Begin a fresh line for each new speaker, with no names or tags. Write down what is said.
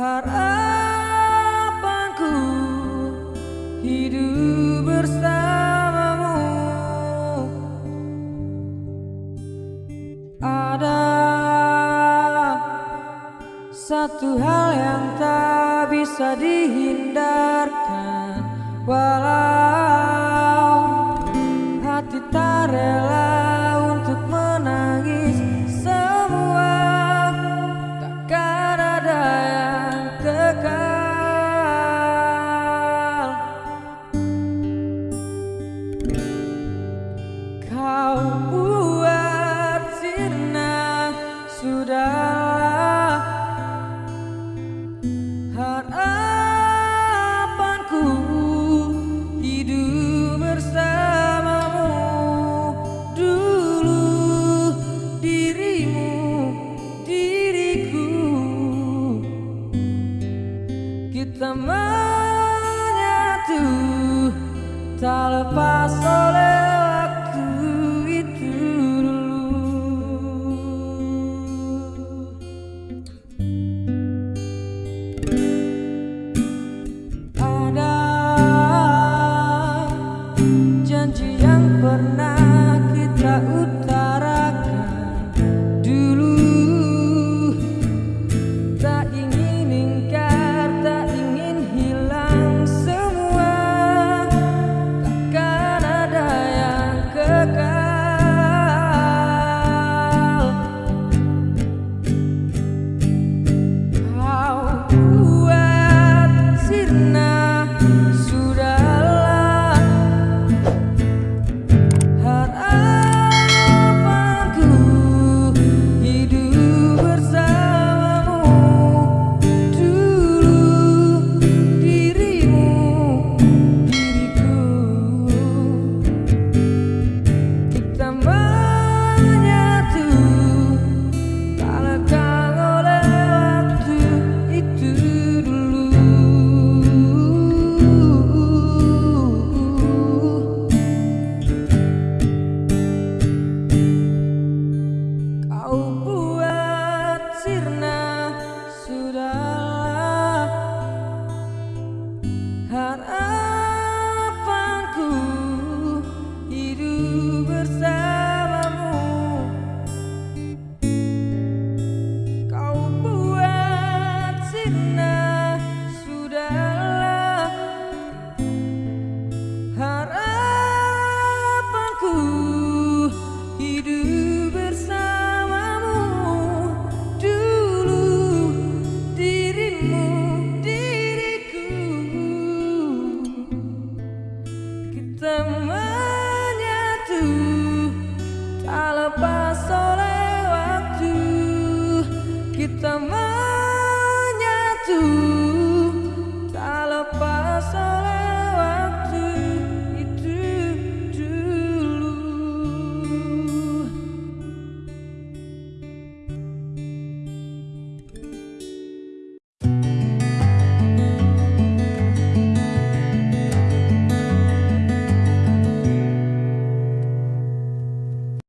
Harapanku hidup bersamamu. Ada satu hal yang tak bisa dihindarkan. Walau hati tak rela buat sirna Sudahlah. Harapanku hidup bersamamu. Dulu dirimu, diriku. Kita menyatu tak lepas oleh Tak menyatu